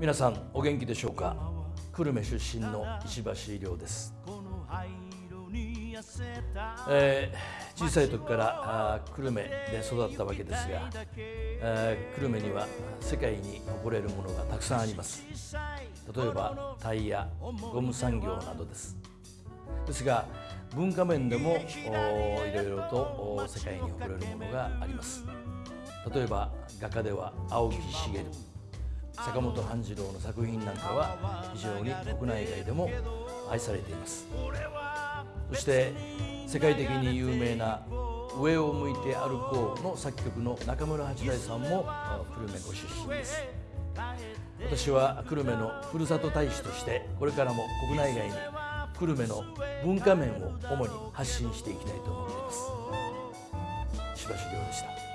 皆さんお元気でしょうか？久留米出身の石橋亮です、えー小さい時からあ久留米で育ったわけですが、えー久留米には世界に誇れるものがたくさんあります。例えばタイヤゴム産業などです。ですが文化面でもおいろいろとお世界に誇れるものがあります。例えば画家では青木茂。坂本半次郎の作品なんかは非常に国内外でも愛されています。そして世界的に有名な「上を向いて歩こう」の作曲の中村八大さんも久留米ご出身です。私は久留米のふるさと大使としてこれからも国内外に久留米の文化面を主に発信していきたいと思っています。柴橋亮でした。